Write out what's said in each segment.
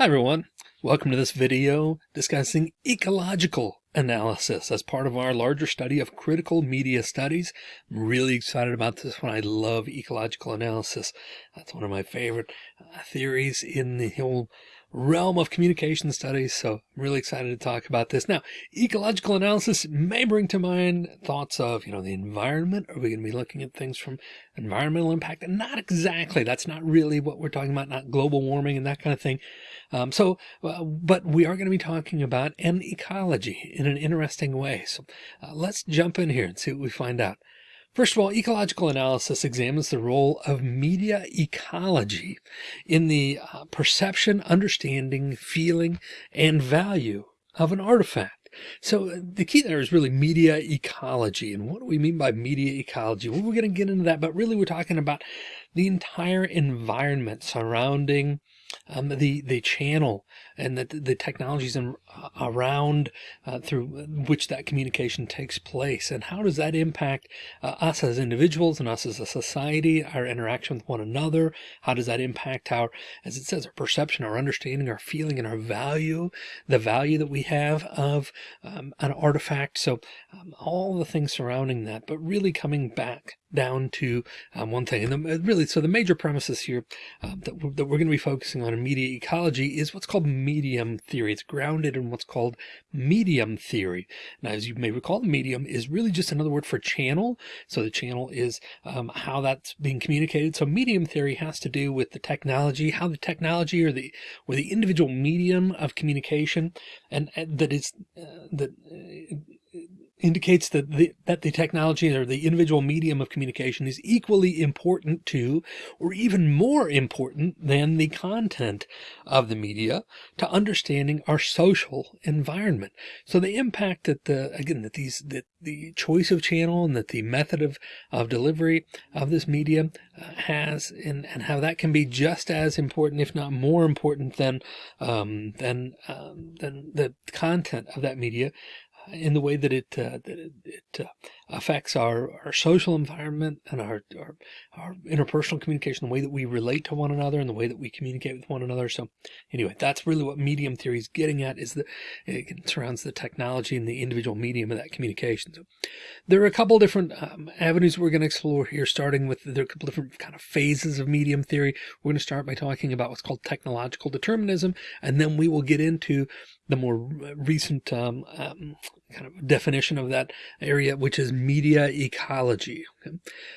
Hi everyone, welcome to this video discussing ecological analysis as part of our larger study of critical media studies. I'm really excited about this one. I love ecological analysis. That's one of my favorite uh, theories in the whole realm of communication studies. So I'm really excited to talk about this. Now, ecological analysis may bring to mind thoughts of, you know, the environment. Are we going to be looking at things from environmental impact? And not exactly. That's not really what we're talking about, not global warming and that kind of thing. Um, so, uh, but we are going to be talking about an ecology in an interesting way. So uh, let's jump in here and see what we find out. First of all, ecological analysis examines the role of media ecology in the uh, perception, understanding, feeling, and value of an artifact. So uh, the key there is really media ecology. And what do we mean by media ecology? Well, we're going to get into that, but really we're talking about the entire environment surrounding um, the the channel and the, the technologies in, uh, around uh, through which that communication takes place. And how does that impact uh, us as individuals and us as a society our interaction with one another? How does that impact our as it says our perception our understanding our feeling and our value the value that we have of um, an artifact? So um, all the things surrounding that but really coming back down to um, one thing. And the, really, so the major premises here uh, that, that we're going to be focusing on in media ecology is what's called medium theory. It's grounded in what's called medium theory. Now, as you may recall, the medium is really just another word for channel. So the channel is um, how that's being communicated. So medium theory has to do with the technology, how the technology or the or the individual medium of communication and, and that is uh, that uh, indicates that the, that the technology or the individual medium of communication is equally important to, or even more important than the content of the media to understanding our social environment. So the impact that the, again, that these, that the choice of channel and that the method of, of delivery of this medium uh, has and, and how that can be just as important, if not more important than, um, than, um, than the content of that media in the way that it uh, that it, it uh, affects our our social environment and our, our, our interpersonal communication, the way that we relate to one another, and the way that we communicate with one another. So, anyway, that's really what medium theory is getting at: is that it surrounds the technology and the individual medium of that communication. So, there are a couple different um, avenues we're going to explore here, starting with there are a couple different kind of phases of medium theory. We're going to start by talking about what's called technological determinism, and then we will get into the more recent um, um, kind of definition of that area, which is media ecology. Okay?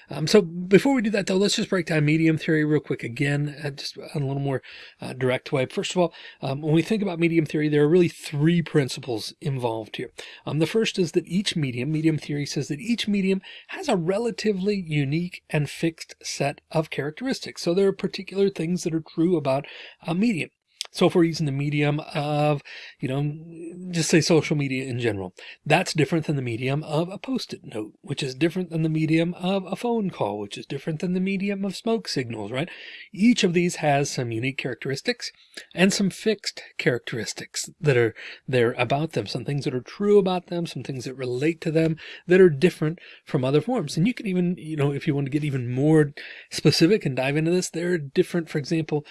Um, so before we do that, though, let's just break down medium theory real quick again, uh, just in a little more uh, direct way. First of all, um, when we think about medium theory, there are really three principles involved here. Um, the first is that each medium, medium theory says that each medium has a relatively unique and fixed set of characteristics. So there are particular things that are true about a medium. So if we're using the medium of, you know, just say social media in general, that's different than the medium of a post-it note, which is different than the medium of a phone call, which is different than the medium of smoke signals, right? Each of these has some unique characteristics and some fixed characteristics that are there about them, some things that are true about them, some things that relate to them that are different from other forms. And you can even, you know, if you want to get even more specific and dive into this, they're different, for example,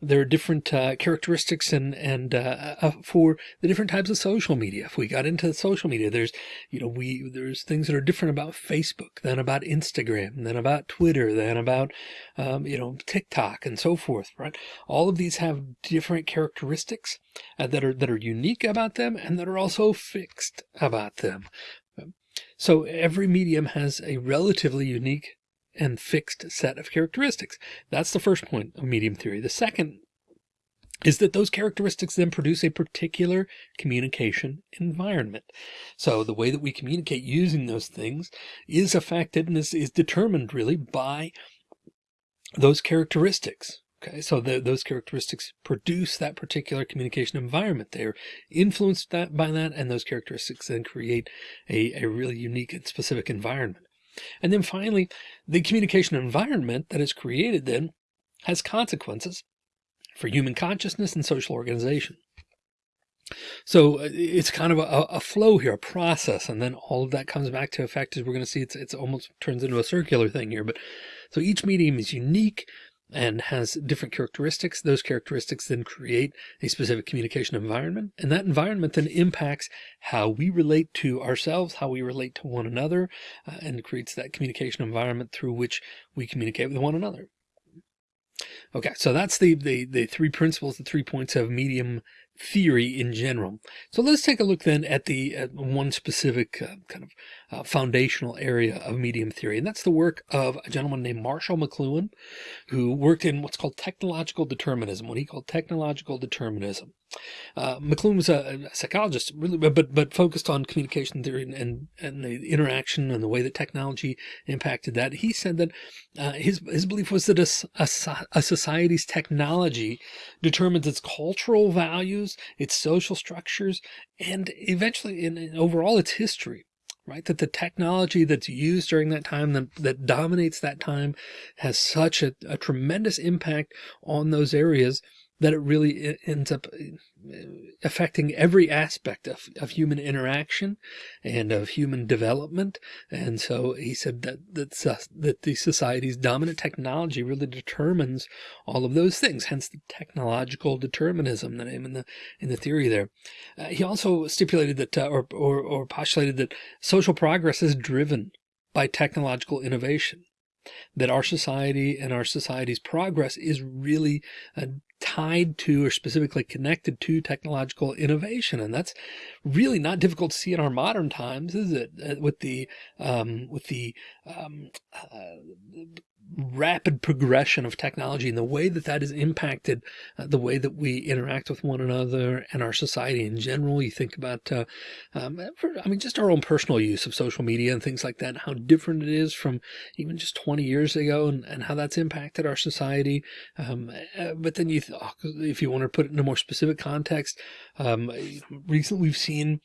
there are different uh, characteristics and and uh, uh, for the different types of social media. If we got into social media, there's you know we there's things that are different about Facebook than about Instagram, than about Twitter, than about um, you know TikTok and so forth. Right? All of these have different characteristics uh, that are that are unique about them and that are also fixed about them. So every medium has a relatively unique and fixed set of characteristics. That's the first point of medium theory. The second is that those characteristics then produce a particular communication environment. So the way that we communicate using those things is affected and is, is determined really by those characteristics. Okay, so the, those characteristics produce that particular communication environment. They're influenced that, by that, and those characteristics then create a, a really unique and specific environment. And then finally, the communication environment that is created then has consequences for human consciousness and social organization. So uh, it's kind of a, a, flow here, a process, and then all of that comes back to effect as we're going to see it's, it's almost turns into a circular thing here. But so each medium is unique and has different characteristics. Those characteristics then create a specific communication environment. And that environment then impacts how we relate to ourselves, how we relate to one another, uh, and creates that communication environment through which we communicate with one another. Okay, so that's the, the, the three principles, the three points of medium theory in general. So let's take a look then at the at one specific uh, kind of uh, foundational area of medium theory, and that's the work of a gentleman named Marshall McLuhan, who worked in what's called technological determinism, what he called technological determinism. Uh, McLuhan was a, a, psychologist, really, but but focused on communication theory and, and, and the interaction and the way that technology impacted that. He said that uh, his his belief was that a, a, a society's technology determines its cultural values, its social structures, and eventually, in, overall, its history right? That the technology that's used during that time that, that dominates that time has such a, a tremendous impact on those areas that it really ends up affecting every aspect of, of human interaction and of human development. And so he said that, that, that the society's dominant technology really determines all of those things, hence the technological determinism, the name in the, in the theory there. Uh, he also stipulated that, uh, or, or, or postulated that social progress is driven by technological innovation that our society and our society's progress is really uh, tied to or specifically connected to technological innovation. And that's really not difficult to see in our modern times, is it? Uh, with the, um, with the, um, uh, rapid progression of technology and the way that that has impacted uh, the way that we interact with one another and our society in general. You think about, uh, um, for, I mean, just our own personal use of social media and things like that, how different it is from even just 20 years ago and, and how that's impacted our society. Um, uh, but then you, oh, if you want to put it in a more specific context, um, recently we've seen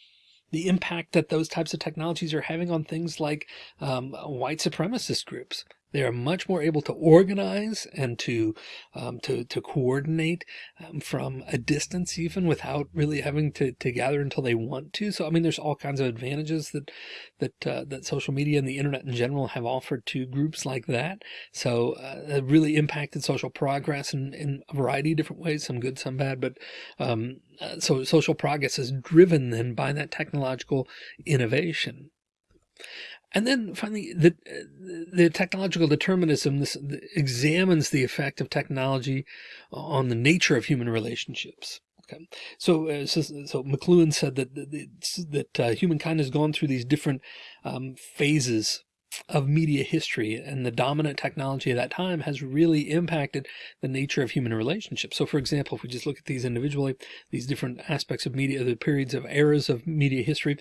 the impact that those types of technologies are having on things like um, white supremacist groups. They are much more able to organize and to um, to to coordinate um, from a distance, even without really having to to gather until they want to. So I mean, there's all kinds of advantages that that uh, that social media and the internet in general have offered to groups like that. So uh, it really impacted social progress in in a variety of different ways, some good, some bad. But um, uh, so social progress is driven then by that technological innovation. And then finally, the, the technological determinism this examines the effect of technology on the nature of human relationships. Okay. So, uh, so, so McLuhan said that, that, that uh, humankind has gone through these different um, phases of media history and the dominant technology of that time has really impacted the nature of human relationships. So for example, if we just look at these individually, these different aspects of media, the periods of eras of media history,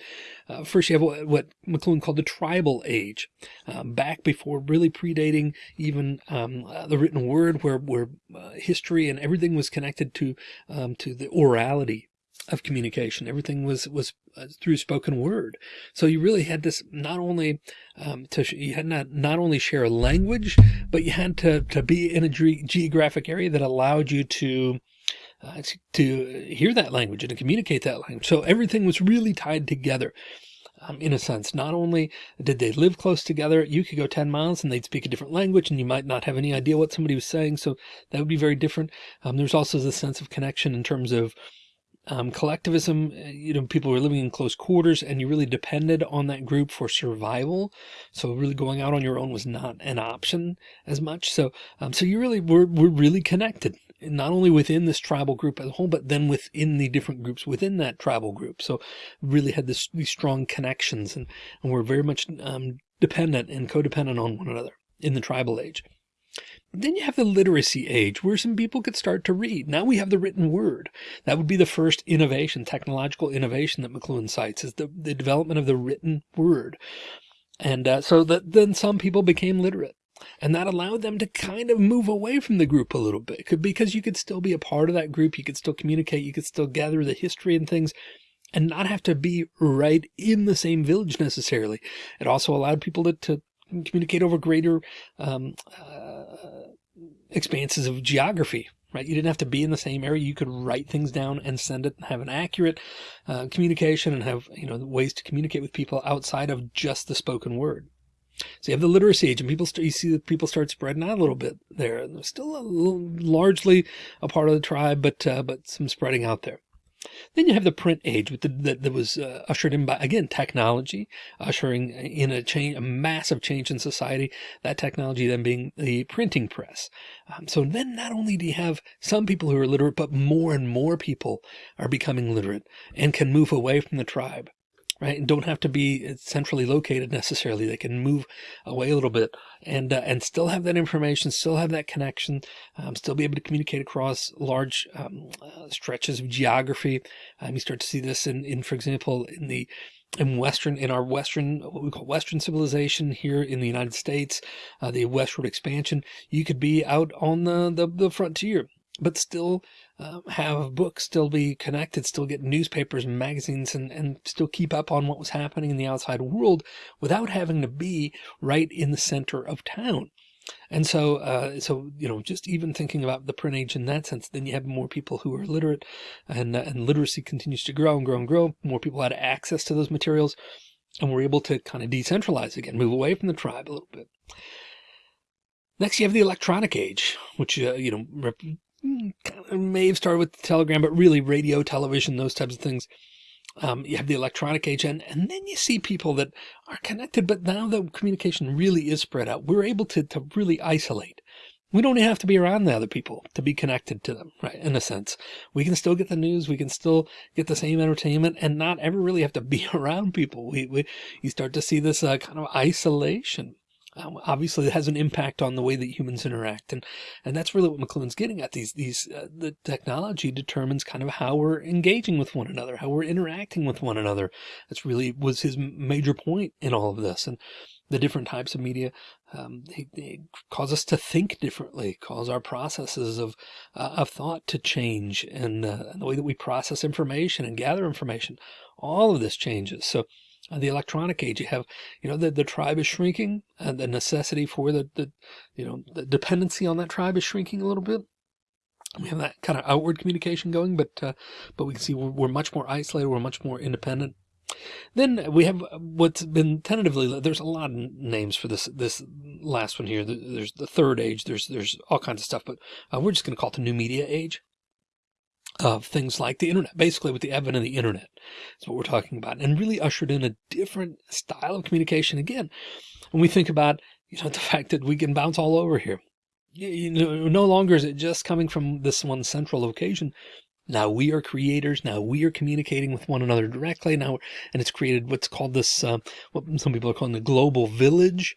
uh, first you have what, what McLuhan called the tribal age, um, back before really predating even um, uh, the written word where, where uh, history and everything was connected to, um, to the orality of communication. Everything was was uh, through spoken word. So you really had this not only um, to you had not not only share a language, but you had to to be in a ge geographic area that allowed you to. Uh, to hear that language and to communicate that language. So everything was really tied together. Um, in a sense, not only did they live close together, you could go 10 miles and they'd speak a different language and you might not have any idea what somebody was saying. So that would be very different. Um, there's also the sense of connection in terms of um, collectivism, uh, you know, people were living in close quarters and you really depended on that group for survival. So really going out on your own was not an option as much. So, um, so you really were, were really connected not only within this tribal group as a whole, but then within the different groups within that tribal group. So really had this, these strong connections and, and were very much um, dependent and codependent on one another in the tribal age. Then you have the literacy age where some people could start to read. Now we have the written word. That would be the first innovation, technological innovation that McLuhan cites is the, the development of the written word. And uh, so that then some people became literate and that allowed them to kind of move away from the group a little bit because you could still be a part of that group. You could still communicate. You could still gather the history and things and not have to be right in the same village necessarily. It also allowed people to, to communicate over greater um, uh, expanses of geography, right? You didn't have to be in the same area. You could write things down and send it and have an accurate uh, communication and have, you know, ways to communicate with people outside of just the spoken word. So you have the literacy age and people start, you see that people start spreading out a little bit there. Still a little, largely a part of the tribe, but, uh, but some spreading out there. Then you have the print age with the, that, that was uh, ushered in by, again, technology, ushering in a change, a massive change in society, that technology then being the printing press. Um, so then not only do you have some people who are literate, but more and more people are becoming literate and can move away from the tribe right? And don't have to be centrally located necessarily. They can move away a little bit and, uh, and still have that information, still have that connection, um, still be able to communicate across large um, uh, stretches of geography. Um, you start to see this in, in, for example, in the in Western, in our Western, what we call Western civilization here in the United States, uh, the westward expansion, you could be out on the, the, the frontier, but still uh, have books, still be connected, still get newspapers and magazines and, and still keep up on what was happening in the outside world without having to be right in the center of town. And so, uh, so, you know, just even thinking about the print age in that sense, then you have more people who are literate and, uh, and literacy continues to grow and grow and grow. More people had access to those materials and we're able to kind of decentralize again, move away from the tribe a little bit. Next, you have the electronic age, which, uh, you know, may have started with the telegram, but really radio, television, those types of things. Um, you have the electronic age and, and then you see people that are connected, but now the communication really is spread out. We're able to, to really isolate. We don't have to be around the other people to be connected to them, right? In a sense, we can still get the news. We can still get the same entertainment and not ever really have to be around people. We, we you start to see this uh, kind of isolation um, obviously it has an impact on the way that humans interact. And, and that's really what McLuhan's getting at these, these, uh, the technology determines kind of how we're engaging with one another, how we're interacting with one another. That's really was his major point in all of this. And the different types of media, um, they, they, cause us to think differently, cause our processes of, uh, of thought to change and, uh, and the way that we process information and gather information. All of this changes. So, the electronic age, you have, you know, the, the tribe is shrinking and the necessity for the, the, you know, the dependency on that tribe is shrinking a little bit. We have that kind of outward communication going, but, uh, but we can see we're, we're much more isolated. We're much more independent. Then we have what's been tentatively, there's a lot of names for this, this last one here. There's the third age. There's, there's all kinds of stuff, but uh, we're just going to call it the new media age of things like the internet, basically with the advent of the internet is what we're talking about and really ushered in a different style of communication. Again, when we think about, you know, the fact that we can bounce all over here, you know, no longer is it just coming from this one central location. Now we are creators. Now we are communicating with one another directly now. And it's created what's called this, uh, what some people are calling the global village,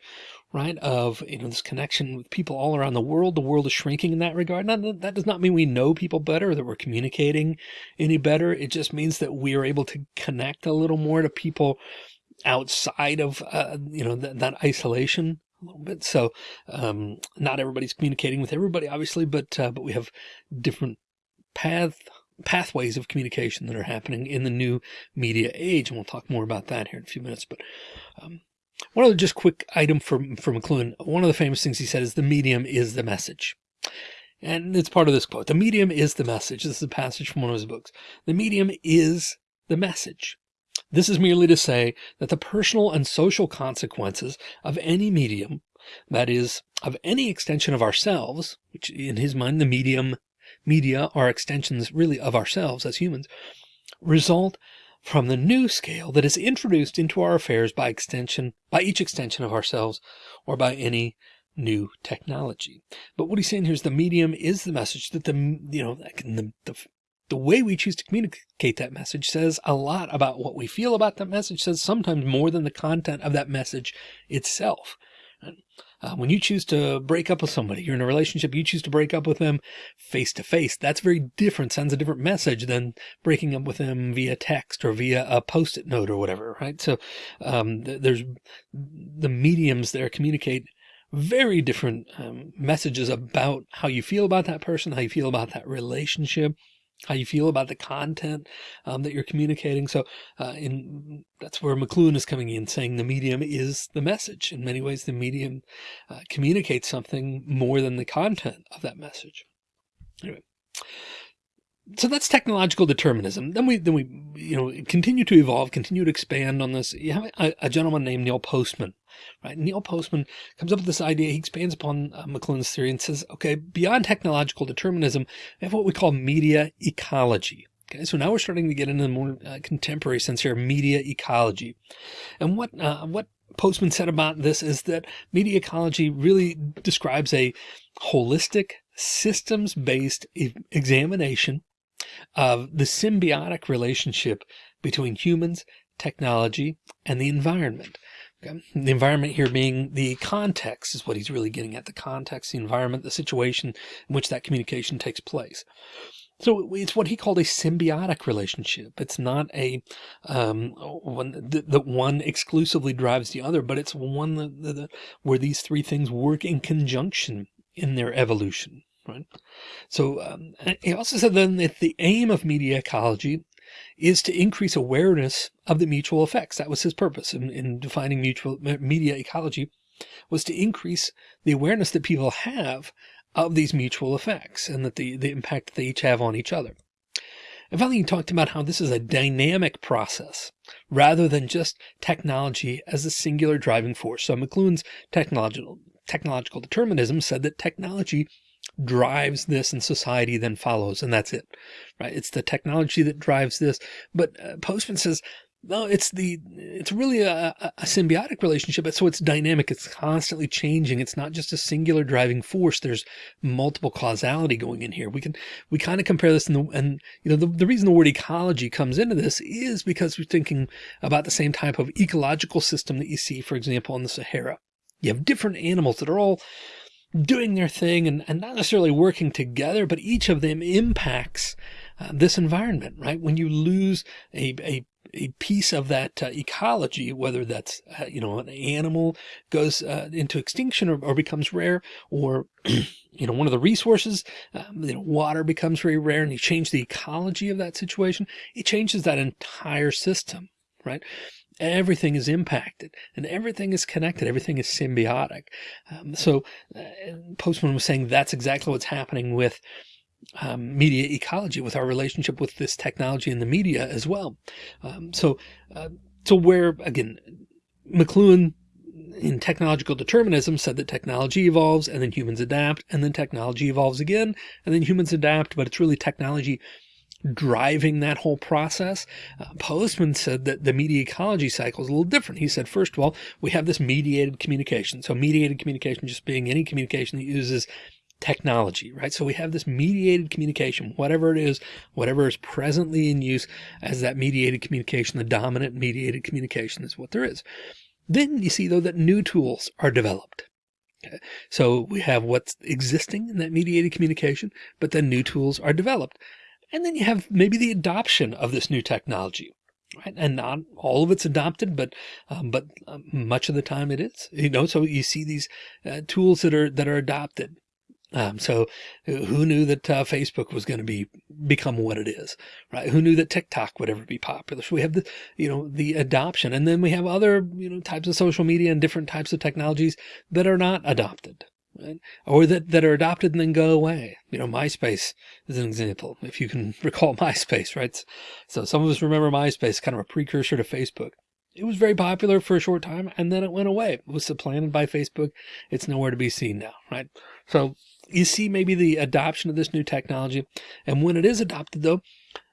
right? Of, you know, this connection with people all around the world. The world is shrinking in that regard. Now, that does not mean we know people better, that we're communicating any better. It just means that we are able to connect a little more to people outside of, uh, you know, th that isolation a little bit. So, um, not everybody's communicating with everybody, obviously, but, uh, but we have different path pathways of communication that are happening in the new media age. And we'll talk more about that here in a few minutes, but, um, one other just quick item from, from McLuhan. One of the famous things he said is the medium is the message. And it's part of this quote. The medium is the message. This is a passage from one of his books. The medium is the message. This is merely to say that the personal and social consequences of any medium, that is of any extension of ourselves, which in his mind, the medium media are extensions really of ourselves as humans, result from the new scale that is introduced into our affairs by extension, by each extension of ourselves or by any new technology. But what he's saying here is the medium is the message that the, you know, the, the, the way we choose to communicate that message says a lot about what we feel about that message says sometimes more than the content of that message itself. Uh, when you choose to break up with somebody, you're in a relationship, you choose to break up with them face to face. That's very different, sends a different message than breaking up with them via text or via a post-it note or whatever, right? So um, th there's the mediums there communicate very different um, messages about how you feel about that person, how you feel about that relationship, how you feel about the content um, that you're communicating. So uh, in that's where McLuhan is coming in saying the medium is the message. In many ways, the medium uh, communicates something more than the content of that message. Anyway, so that's technological determinism. Then we, then we, you know, continue to evolve, continue to expand on this. You have a, a gentleman named Neil Postman, right? Neil Postman comes up with this idea. He expands upon uh, McLuhan's theory and says, okay, beyond technological determinism, we have what we call media ecology. Okay, so now we're starting to get into the more uh, contemporary sense here, media ecology. And what, uh, what Postman said about this is that media ecology really describes a holistic systems based examination of the symbiotic relationship between humans, technology, and the environment. Okay. The environment here being the context is what he's really getting at the context, the environment, the situation in which that communication takes place. So it's what he called a symbiotic relationship. It's not a um, one that, one exclusively drives the other, but it's one where these three things work in conjunction in their evolution. Right. So um, he also said then that the aim of media ecology is to increase awareness of the mutual effects. That was his purpose in, in defining mutual media ecology was to increase the awareness that people have of these mutual effects and that the, the impact they each have on each other. And finally, he talked about how this is a dynamic process rather than just technology as a singular driving force. So McLuhan's technological, technological determinism said that technology drives this and society then follows and that's it right it's the technology that drives this but uh, postman says no, it's the, it's really a, a, symbiotic relationship. So it's dynamic. It's constantly changing. It's not just a singular driving force. There's multiple causality going in here. We can, we kind of compare this in the, and you know, the, the reason the word ecology comes into this is because we're thinking about the same type of ecological system that you see, for example, in the Sahara. You have different animals that are all doing their thing and, and not necessarily working together, but each of them impacts uh, this environment, right? When you lose a, a a piece of that uh, ecology, whether that's, uh, you know, an animal goes uh, into extinction or, or, becomes rare, or, you know, one of the resources, um, you know, water becomes very rare and you change the ecology of that situation, it changes that entire system, right? Everything is impacted and everything is connected. Everything is symbiotic. Um, so uh, Postman was saying that's exactly what's happening with um, media ecology with our relationship with this technology and the media as well. Um, so, uh, so where again, McLuhan in technological determinism said that technology evolves and then humans adapt and then technology evolves again and then humans adapt, but it's really technology driving that whole process. Uh, Postman said that the media ecology cycle is a little different. He said, first of all, we have this mediated communication. So mediated communication just being any communication that uses technology, right? So we have this mediated communication, whatever it is, whatever is presently in use as that mediated communication, the dominant mediated communication is what there is. Then you see though that new tools are developed. Okay. So we have what's existing in that mediated communication, but then new tools are developed. And then you have maybe the adoption of this new technology. Right. And not all of it's adopted, but, um, but um, much of the time it is, you know, so you see these uh, tools that are, that are adopted um, so who knew that uh, Facebook was going to be become what it is, right? Who knew that TikTok would ever be popular? So we have the, you know, the adoption and then we have other, you know, types of social media and different types of technologies that are not adopted. Right? Or that, that are adopted and then go away. You know, MySpace is an example. If you can recall MySpace, right? So some of us remember MySpace, kind of a precursor to Facebook. It was very popular for a short time and then it went away. It was supplanted by Facebook. It's nowhere to be seen now, right? So you see maybe the adoption of this new technology. And when it is adopted though,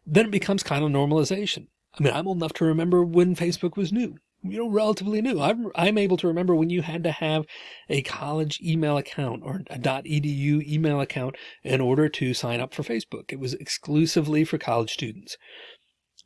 then it becomes kind of normalization. I mean, I'm old enough to remember when Facebook was new, you know, relatively new. I'm, I'm able to remember when you had to have a college email account or a .edu email account in order to sign up for Facebook. It was exclusively for college students.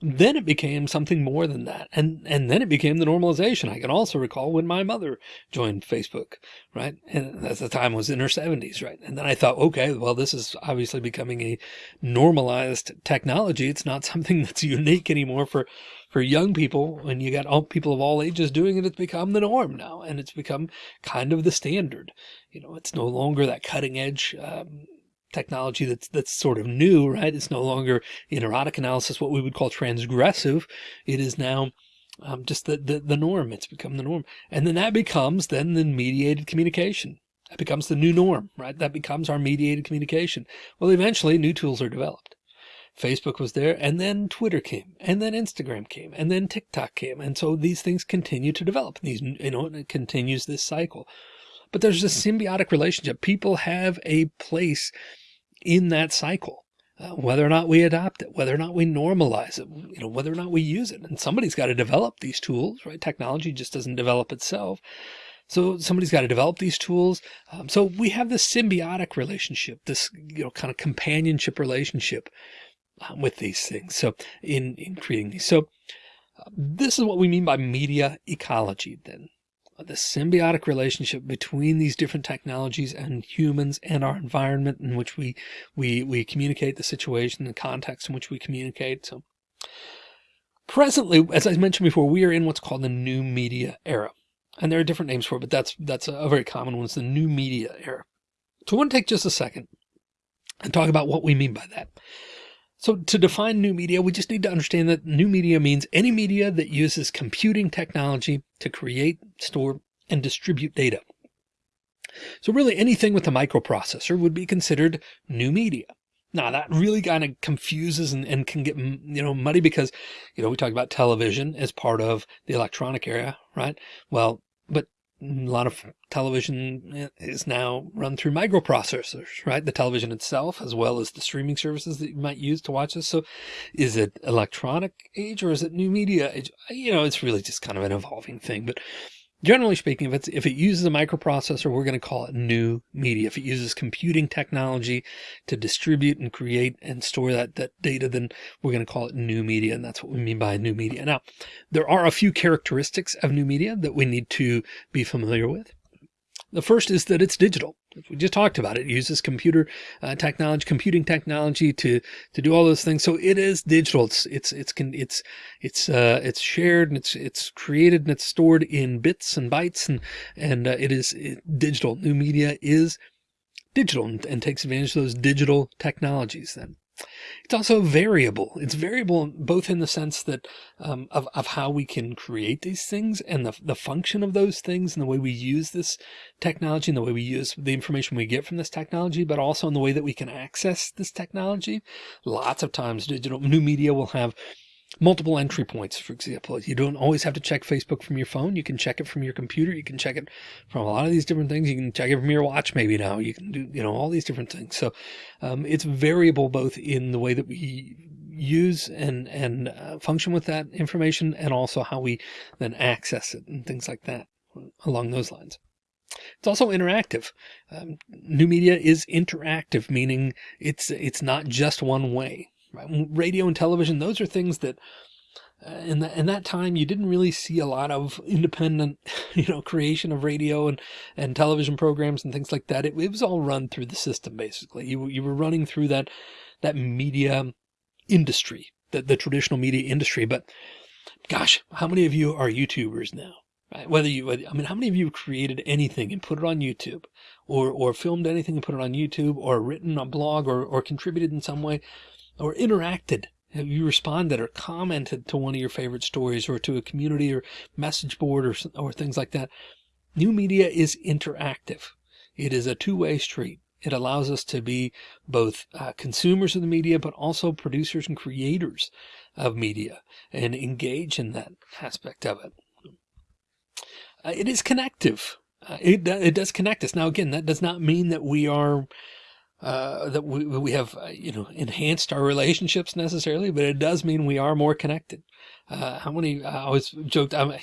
Then it became something more than that. And, and then it became the normalization. I can also recall when my mother joined Facebook, right? And at the time was in her seventies, right? And then I thought, okay, well, this is obviously becoming a normalized technology. It's not something that's unique anymore for, for young people. When you got all people of all ages doing it, it's become the norm now. And it's become kind of the standard. You know, it's no longer that cutting edge, um, technology that's that's sort of new, right? It's no longer in erotic analysis what we would call transgressive. It is now um, just the, the, the norm. It's become the norm. And then that becomes then the mediated communication. That becomes the new norm, right? That becomes our mediated communication. Well, eventually new tools are developed. Facebook was there and then Twitter came and then Instagram came and then TikTok came. And so these things continue to develop these, you know, it continues this cycle, but there's a symbiotic relationship. People have a place in that cycle. Uh, whether or not we adopt it, whether or not we normalize it, you know, whether or not we use it. And somebody's got to develop these tools, right? Technology just doesn't develop itself. So somebody's got to develop these tools. Um, so we have this symbiotic relationship, this, you know, kind of companionship relationship with these things. So in, in creating these, so uh, this is what we mean by media ecology then. The symbiotic relationship between these different technologies and humans and our environment in which we we we communicate the situation the context in which we communicate so. Presently as i mentioned before we are in what's called the new media era. And there are different names for it but that's that's a very common one. It's the new media era. So i want to take just a second and talk about what we mean by that so to define new media, we just need to understand that new media means any media that uses computing technology to create, store, and distribute data. So really anything with a microprocessor would be considered new media. Now that really kind of confuses and, and can get, you know, muddy because, you know, we talk about television as part of the electronic era, right? Well, but a lot of television is now run through microprocessors, right? The television itself, as well as the streaming services that you might use to watch this. So is it electronic age or is it new media age? You know, it's really just kind of an evolving thing, but Generally speaking, if it's, if it uses a microprocessor, we're going to call it new media. If it uses computing technology to distribute and create and store that, that data, then we're going to call it new media. And that's what we mean by new media. Now, there are a few characteristics of new media that we need to be familiar with. The first is that it's digital. We just talked about it. it uses computer uh, technology, computing technology to to do all those things. So it is digital. It's it's it's it's it's uh, it's shared and it's it's created and it's stored in bits and bytes and and uh, it is it, digital. New media is digital and, and takes advantage of those digital technologies. Then it's also variable. It's variable both in the sense that um, of, of how we can create these things and the, the function of those things and the way we use this technology and the way we use the information we get from this technology, but also in the way that we can access this technology. Lots of times digital new media will have multiple entry points. For example, you don't always have to check Facebook from your phone. You can check it from your computer. You can check it from a lot of these different things. You can check it from your watch. Maybe now you can do, you know, all these different things. So, um, it's variable both in the way that we use and, and uh, function with that information and also how we then access it and things like that along those lines. It's also interactive. Um, new media is interactive, meaning it's, it's not just one way. Radio and television, those are things that uh, in, the, in that time, you didn't really see a lot of independent, you know, creation of radio and, and television programs and things like that. It, it was all run through the system, basically. You, you were running through that, that media industry, the, the traditional media industry. But gosh, how many of you are YouTubers now? Right? Whether you, I mean, how many of you created anything and put it on YouTube or, or filmed anything and put it on YouTube or written a blog or, or contributed in some way? Or interacted? Have you responded or commented to one of your favorite stories or to a community or message board or, or things like that? New media is interactive. It is a two-way street. It allows us to be both uh, consumers of the media, but also producers and creators of media and engage in that aspect of it. Uh, it is connective. Uh, it, it does connect us. Now, again, that does not mean that we are uh, that we, we have, uh, you know, enhanced our relationships necessarily, but it does mean we are more connected. Uh, how many, I always joked, I'm,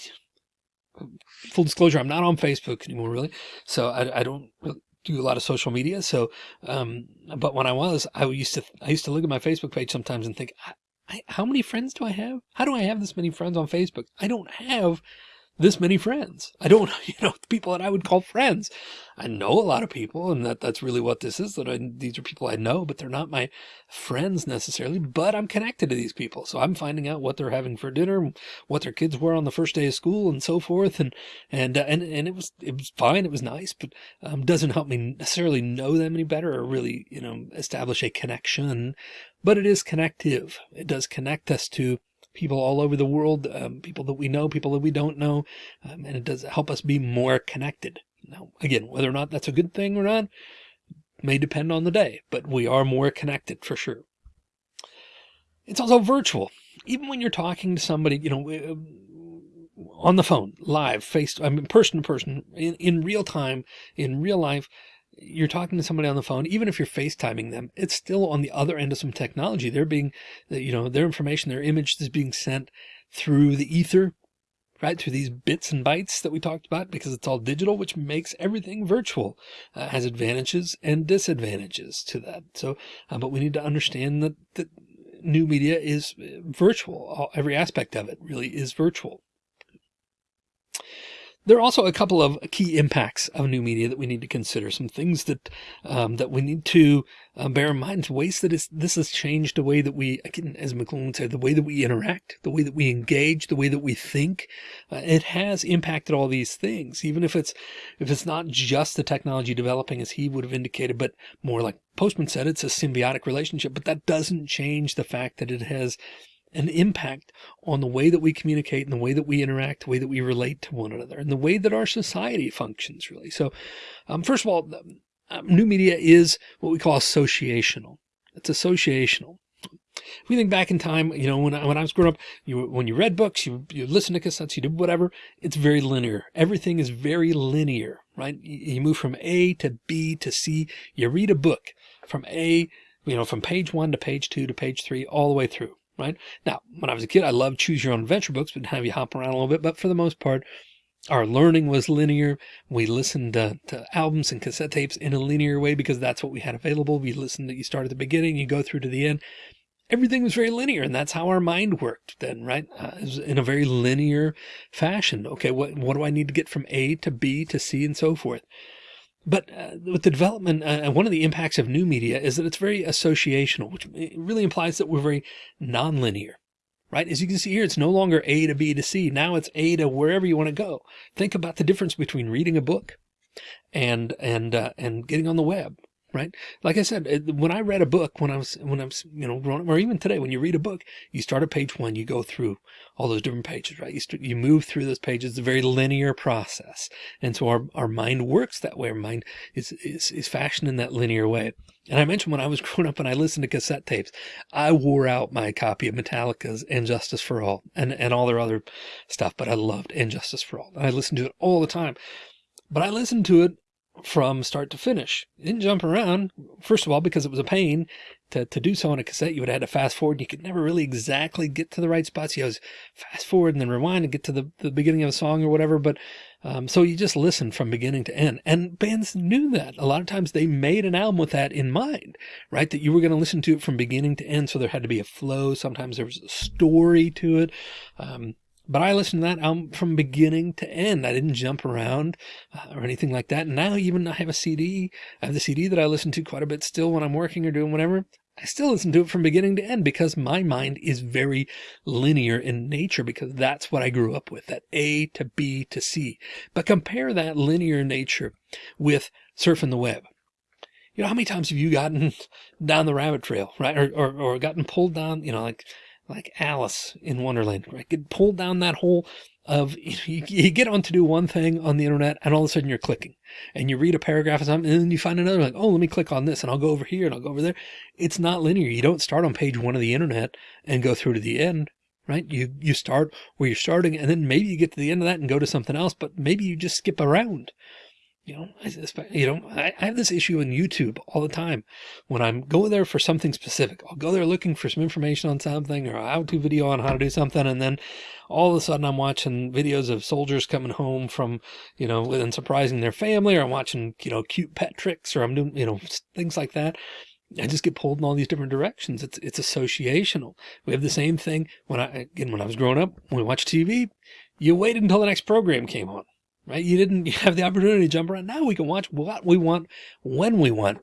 full disclosure, I'm not on Facebook anymore, really. So I, I don't really do a lot of social media. So, um, but when I was, I used to, I used to look at my Facebook page sometimes and think, I, I, how many friends do I have? How do I have this many friends on Facebook? I don't have this many friends. I don't, you know, people that I would call friends. I know a lot of people and that that's really what this is that I, these are people I know, but they're not my friends necessarily, but I'm connected to these people. So I'm finding out what they're having for dinner, what their kids were on the first day of school and so forth. And, and, uh, and, and it was, it was fine. It was nice, but, um, doesn't help me necessarily know them any better or really, you know, establish a connection, but it is connective. It does connect us to people all over the world, um, people that we know, people that we don't know, um, and it does help us be more connected. Now, again, whether or not that's a good thing or not may depend on the day, but we are more connected for sure. It's also virtual. Even when you're talking to somebody, you know, on the phone, live, face, I mean, person to person, in, in real time, in real life, you're talking to somebody on the phone, even if you're FaceTiming them, it's still on the other end of some technology. They're being, you know, their information, their image is being sent through the ether, right? Through these bits and bytes that we talked about, because it's all digital, which makes everything virtual, uh, has advantages and disadvantages to that. So, uh, but we need to understand that, that new media is virtual. Every aspect of it really is virtual. There are also a couple of key impacts of new media that we need to consider. Some things that um, that we need to uh, bear in mind. Ways that this has changed the way that we, again, as McLuhan said, the way that we interact, the way that we engage, the way that we think. Uh, it has impacted all these things, even if it's if it's not just the technology developing as he would have indicated, but more like Postman said, it's a symbiotic relationship. But that doesn't change the fact that it has an impact on the way that we communicate and the way that we interact, the way that we relate to one another and the way that our society functions really. So, um, first of all, um, new media is what we call associational. It's associational. If we think back in time, you know, when I, when I was growing up, you, when you read books, you, you listen to cassettes, you did whatever, it's very linear. Everything is very linear, right? You, you move from A to B to C. You read a book from A, you know, from page one to page two to page three, all the way through right? Now, when I was a kid, I loved choose your own adventure books, but have you hop around a little bit. But for the most part, our learning was linear. We listened to, to, albums and cassette tapes in a linear way because that's what we had available. We listened to, you start at the beginning, you go through to the end. Everything was very linear and that's how our mind worked then, right? Uh, in a very linear fashion. Okay. What, what do I need to get from A to B to C and so forth? But uh, with the development, uh, one of the impacts of new media is that it's very associational, which really implies that we're very nonlinear, right? As you can see here, it's no longer A to B to C. Now it's A to wherever you want to go. Think about the difference between reading a book and, and, uh, and getting on the web, right? Like I said, when I read a book, when I was, when I was, you know, growing up, or even today, when you read a book, you start at page one, you go through all those different pages, right? You, you move through those pages. It's a very linear process. And so our, our mind works that way. Our mind is, is, is fashioned in that linear way. And I mentioned when I was growing up and I listened to cassette tapes, I wore out my copy of Metallica's And Justice for All and, and all their other stuff, but I loved And Justice for All. And I listened to it all the time. But I listened to it from start to finish. It didn't jump around, first of all, because it was a pain to, to do so on a cassette. You would have had to fast forward and you could never really exactly get to the right spots. You always fast forward and then rewind and get to the, the beginning of a song or whatever. But um, so you just listen from beginning to end. And bands knew that. A lot of times they made an album with that in mind, right? That you were going to listen to it from beginning to end. So there had to be a flow. Sometimes there was a story to it. Um, but I listened to that album from beginning to end. I didn't jump around uh, or anything like that. And now even I have a CD. I have the CD that I listen to quite a bit still when I'm working or doing whatever. I still listen to it from beginning to end because my mind is very linear in nature because that's what I grew up with, that A to B to C. But compare that linear nature with surfing the web. You know, how many times have you gotten down the rabbit trail, right? Or, or, or gotten pulled down, you know, like like Alice in Wonderland, right? Get pulled down that hole of you, you, get on to do one thing on the internet and all of a sudden you're clicking and you read a paragraph or something and then you find another like, oh, let me click on this and I'll go over here and I'll go over there. It's not linear. You don't start on page one of the internet and go through to the end, right? You, you start where you're starting and then maybe you get to the end of that and go to something else, but maybe you just skip around you know, I, you know, I, I have this issue on YouTube all the time when I'm going there for something specific. I'll go there looking for some information on something or a how-to video on how to do something. And then all of a sudden I'm watching videos of soldiers coming home from, you know, and surprising their family or I'm watching, you know, cute pet tricks or I'm doing, you know, things like that. I just get pulled in all these different directions. It's, it's associational. We have the same thing when I, again, when I was growing up, when we watched TV, you waited until the next program came on right? You didn't have the opportunity to jump around. Now we can watch what we want when we want.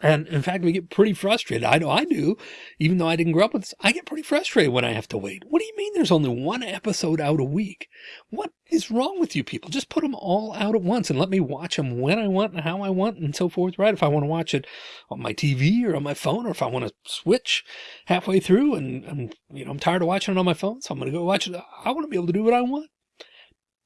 And in fact, we get pretty frustrated. I know I do, even though I didn't grow up with this. I get pretty frustrated when I have to wait. What do you mean there's only one episode out a week? What is wrong with you people? Just put them all out at once and let me watch them when I want and how I want and so forth, right? If I want to watch it on my TV or on my phone, or if I want to switch halfway through and, and you know, I'm tired of watching it on my phone, so I'm going to go watch it. I want to be able to do what I want.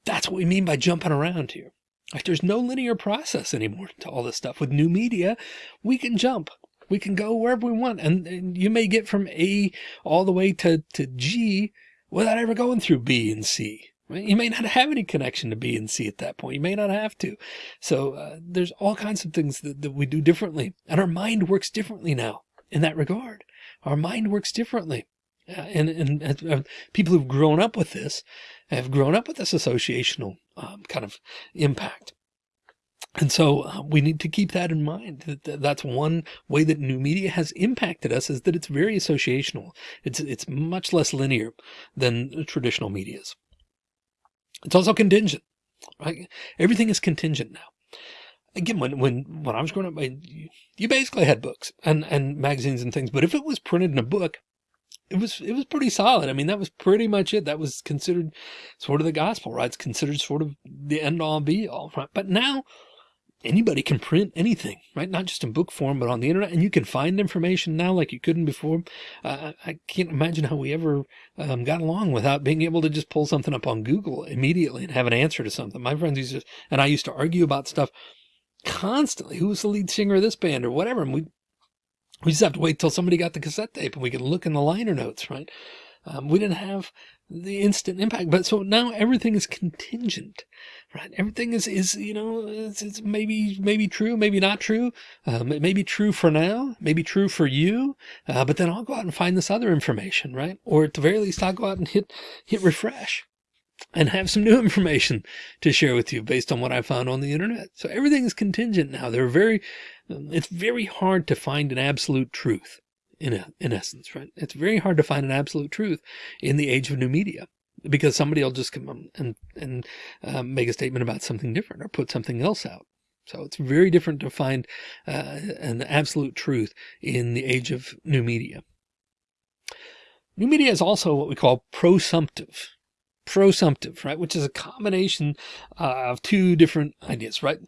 That's what we mean by jumping around here. Like there's no linear process anymore to all this stuff. With new media, we can jump. We can go wherever we want. And, and you may get from A all the way to, to G without ever going through B and C. You may not have any connection to B and C at that point. You may not have to. So uh, there's all kinds of things that, that we do differently. And our mind works differently now in that regard. Our mind works differently. Uh, and, and uh, people who've grown up with this have grown up with this associational um, kind of impact. And so uh, we need to keep that in mind. That that's one way that new media has impacted us is that it's very associational. It's it's much less linear than traditional medias. It's also contingent, right? Everything is contingent now. Again, when, when, when I was growing up, you basically had books and, and magazines and things, but if it was printed in a book, it was, it was pretty solid. I mean, that was pretty much it. That was considered sort of the gospel, right? It's considered sort of the end all be all, right? But now anybody can print anything, right? Not just in book form, but on the internet. And you can find information now like you couldn't before. Uh, I can't imagine how we ever um, got along without being able to just pull something up on Google immediately and have an answer to something. My friends used to, and I used to argue about stuff constantly. Who was the lead singer of this band or whatever? And we, we just have to wait till somebody got the cassette tape and we can look in the liner notes, right? Um, we didn't have the instant impact, but so now everything is contingent, right? Everything is, is, you know, it's, it's maybe, maybe true, maybe not true. Um, it may be true for now, maybe true for you. Uh, but then I'll go out and find this other information, right? Or at the very least, I'll go out and hit, hit refresh and have some new information to share with you based on what I found on the internet. So everything is contingent now. They're very, it's very hard to find an absolute truth in, a, in essence, right? It's very hard to find an absolute truth in the age of new media because somebody will just come and, and um, make a statement about something different or put something else out. So it's very different to find uh, an absolute truth in the age of new media. New media is also what we call prosumptive prosumptive, right? Which is a combination uh, of two different ideas, right?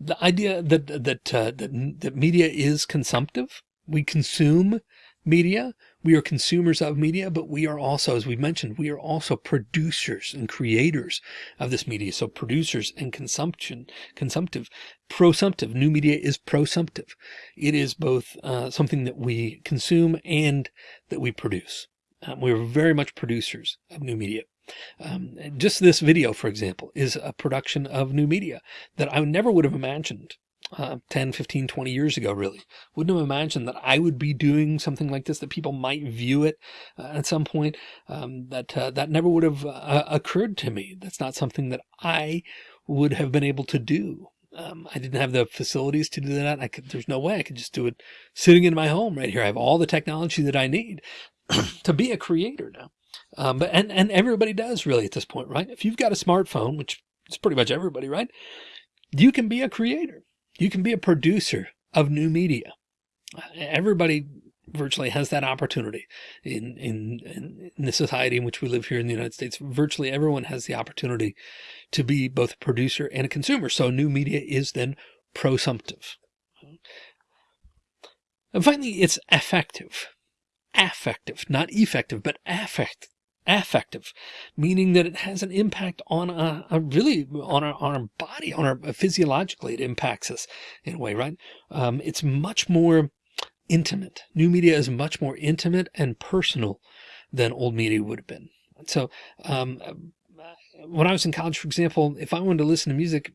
The idea that, that, uh, that, that media is consumptive. We consume media. We are consumers of media, but we are also, as we mentioned, we are also producers and creators of this media. So producers and consumption, consumptive, prosumptive, new media is prosumptive. It is both uh, something that we consume and that we produce. Um, we're very much producers of new media. Um, just this video, for example, is a production of new media that I never would have imagined uh, 10, 15, 20 years ago, really. Wouldn't have imagined that I would be doing something like this, that people might view it uh, at some point, um, that, uh, that never would have uh, occurred to me. That's not something that I would have been able to do. Um, I didn't have the facilities to do that. I could, there's no way I could just do it sitting in my home right here. I have all the technology that I need to be a creator now. Um, but, and, and everybody does really at this point, right? If you've got a smartphone, which is pretty much everybody, right? You can be a creator. You can be a producer of new media. Everybody virtually has that opportunity in, in, in the society in which we live here in the United States. Virtually everyone has the opportunity to be both a producer and a consumer. So new media is then prosumptive. And finally, it's affective, affective, not effective, but affect, affective, meaning that it has an impact on a, a really on our, on our body, on our physiologically, it impacts us in a way, right? Um, it's much more intimate. New media is much more intimate and personal than old media would have been. So, um, when I was in college, for example, if I wanted to listen to music,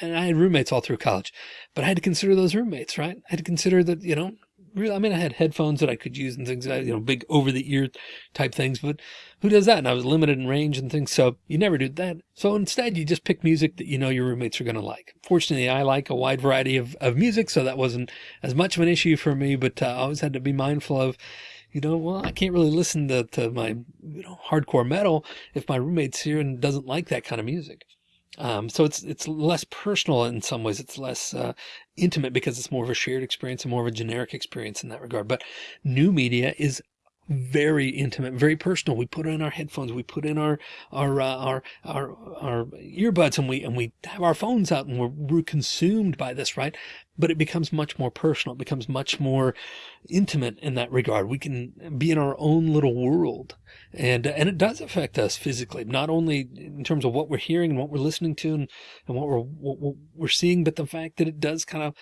and I had roommates all through college, but I had to consider those roommates, right? I had to consider that, you know, really, I mean, I had headphones that I could use and things, you know, big over the ear type things, but who does that? And I was limited in range and things. So you never do that. So instead you just pick music that you know your roommates are going to like. Fortunately, I like a wide variety of, of music. So that wasn't as much of an issue for me, but uh, I always had to be mindful of, you know, well, I can't really listen to, to my, you know, hardcore metal if my roommate's here and doesn't like that kind of music. Um, so it's, it's less personal in some ways. It's less, uh, intimate because it's more of a shared experience and more of a generic experience in that regard. But new media is very intimate, very personal. We put in our headphones, we put in our, our, uh, our, our, our earbuds and we, and we have our phones out and we're, we're consumed by this, right? But it becomes much more personal. It becomes much more intimate in that regard. We can be in our own little world and, and it does affect us physically, not only in terms of what we're hearing and what we're listening to and, and what we're, what we're seeing, but the fact that it does kind of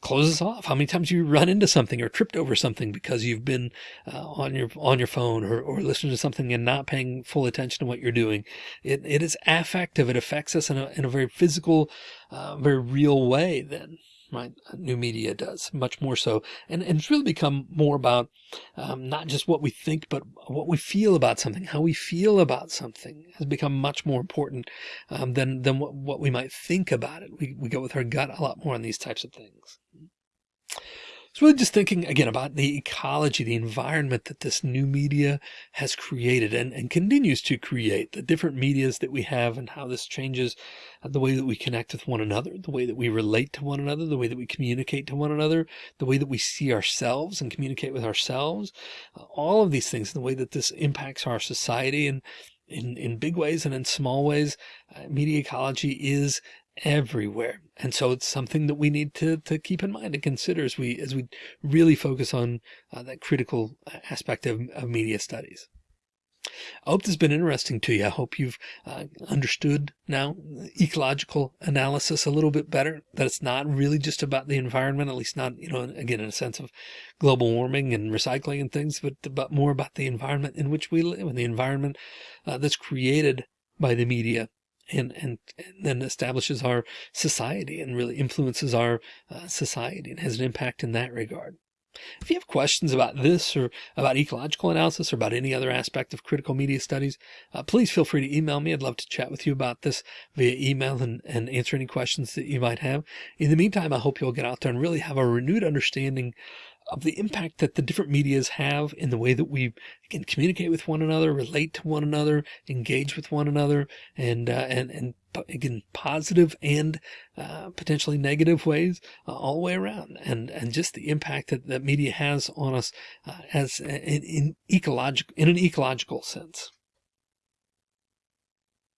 close us off. How many times you run into something or tripped over something because you've been uh, on your on your phone or, or listening to something and not paying full attention to what you're doing. It, it is affective. It affects us in a, in a very physical, uh, very real way then right? New media does much more so. And, and it's really become more about um, not just what we think, but what we feel about something, how we feel about something has become much more important um, than, than what, what we might think about it. We, we go with our gut a lot more on these types of things. It's really just thinking again about the ecology, the environment that this new media has created and, and continues to create the different medias that we have and how this changes the way that we connect with one another, the way that we relate to one another, the way that we communicate to one another, the way that we see ourselves and communicate with ourselves, uh, all of these things, the way that this impacts our society and in, in big ways and in small ways, uh, media ecology is everywhere. And so it's something that we need to, to keep in mind and consider as we, as we really focus on uh, that critical aspect of, of media studies. I hope this has been interesting to you. I hope you've uh, understood now ecological analysis a little bit better, that it's not really just about the environment, at least not, you know, again, in a sense of global warming and recycling and things, but, but more about the environment in which we live and the environment uh, that's created by the media and, and, and then establishes our society and really influences our uh, society and has an impact in that regard. If you have questions about this or about ecological analysis or about any other aspect of critical media studies, uh, please feel free to email me. I'd love to chat with you about this via email and, and answer any questions that you might have. In the meantime, I hope you'll get out there and really have a renewed understanding of the impact that the different medias have in the way that we can communicate with one another, relate to one another, engage with one another, and uh, and and again positive and uh, potentially negative ways uh, all the way around, and and just the impact that that media has on us uh, as in, in ecological in an ecological sense.